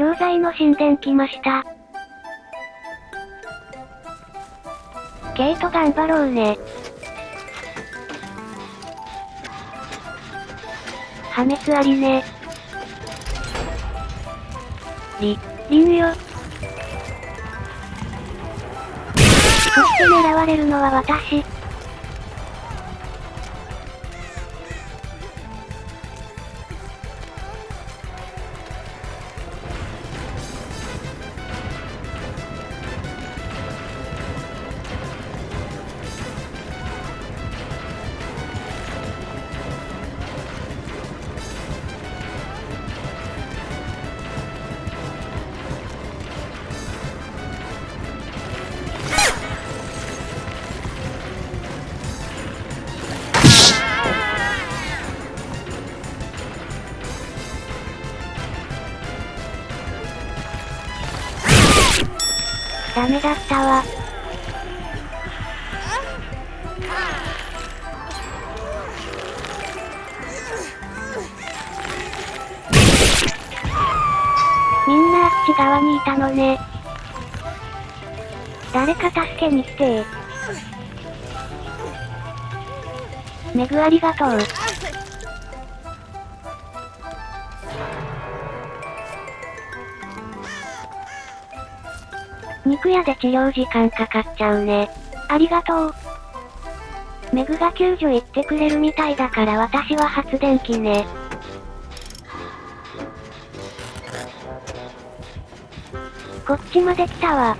錠剤の神殿来ました。ケイト頑張ろうね。破滅ありね。り、リンよ。そして狙われるのは私。メだったわ。みんなあっち側にいたのね。誰か助けに来てメグありがとう。肉屋で治療時間かかっちゃうね。ありがとう。メグが救助行ってくれるみたいだから私は発電機ね。こっちまで来たわ。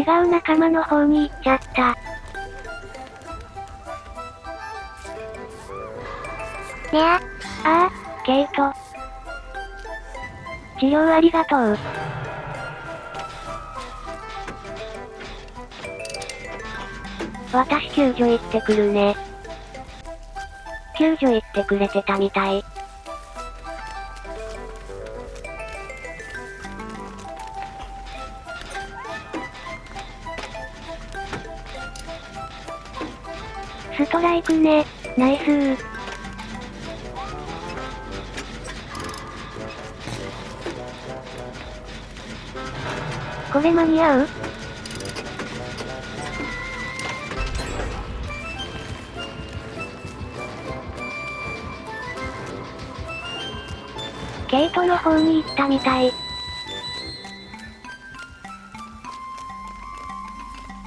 違う仲間の方に行っちゃった。ねあ、ああ、ケイト。治療ありがとう。私救助行ってくるね。救助行ってくれてたみたい。ストライクね。ナイスー。これ間に合う？ケイトの方に行ったみたい。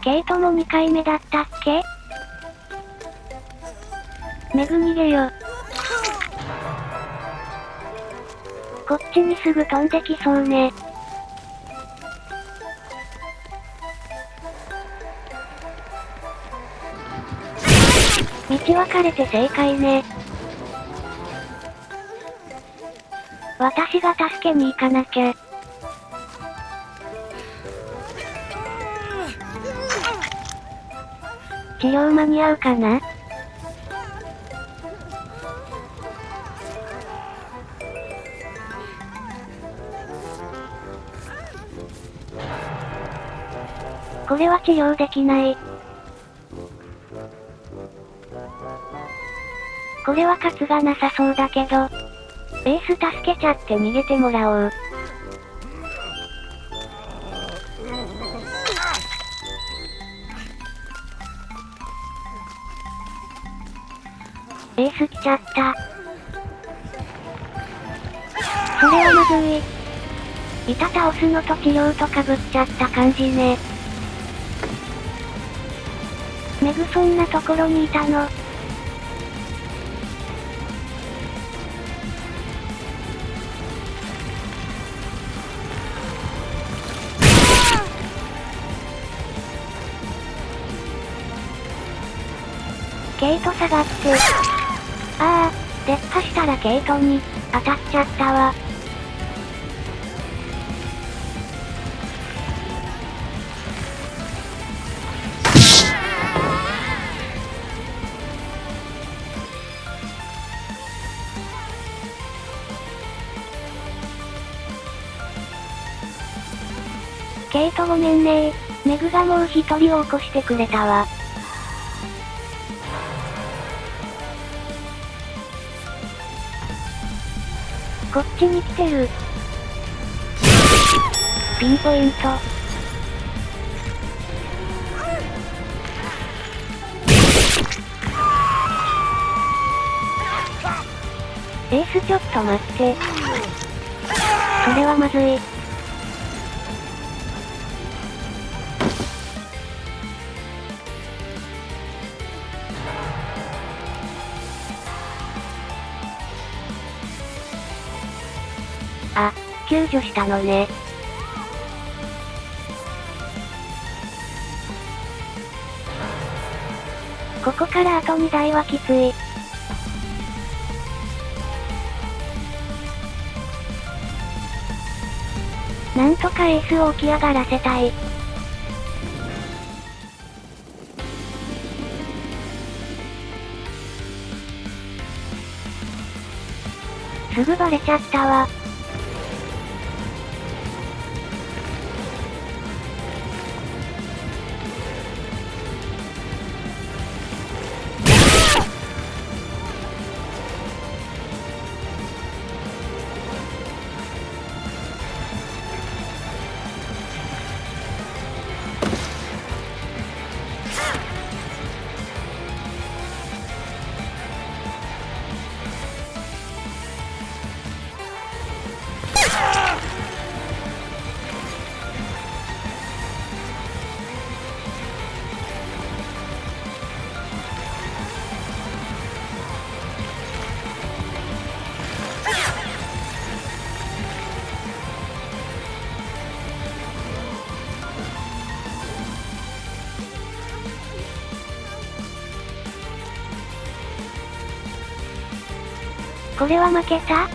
ケイトも2回目だったっけ？メグ逃げよ。こっちにすぐ飛んできそうね。道分かれて正解ね。私が助けに行かなきゃ。治療間に合うかな？これは治療できない。これは勝つがなさそうだけど。エース助けちゃって逃げてもらおう。エース来ちゃった。それはまずい。板倒すのと治療とかぶっちゃった感じね。そんなところにいたの。ケイト下がって。ああ、出っ歯したらケイトに、当たっちゃったわ。ケイトごめんねメグがもう一人を起こしてくれたわ。こっちに来てる。ピンポイント。エースちょっと待って。それはまずい。救助したのね。ここからあと2台はきつい。なんとかエースを起き上がらせたい。すぐバレちゃったわ。これは負けた？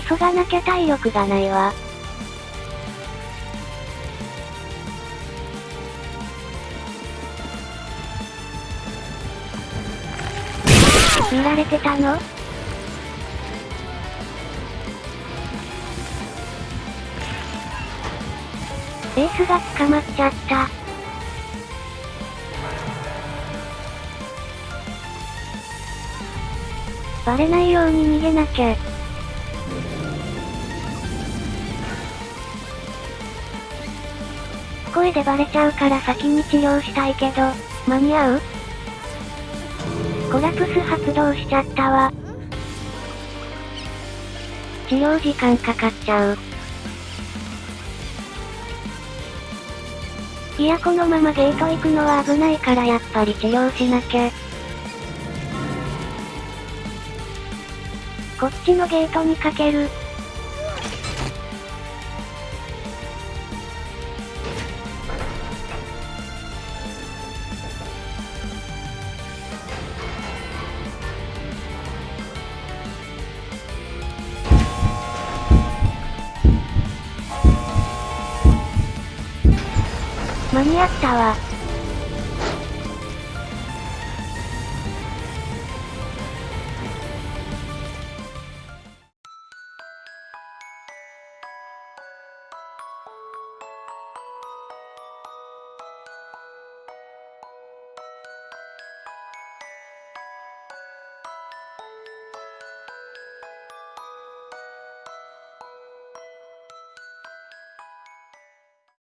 急がなきゃ体力がないわ。見られてたの？エースが捕まっちゃった。バレないように逃げなきゃ。声でバレちゃうから先に治療したいけど、間に合う？コラプス発動しちゃったわ。治療時間かかっちゃう。いやこのままゲート行くのは危ないからやっぱり治療しなきゃ。こっちのゲートにかける。間に合ったわ。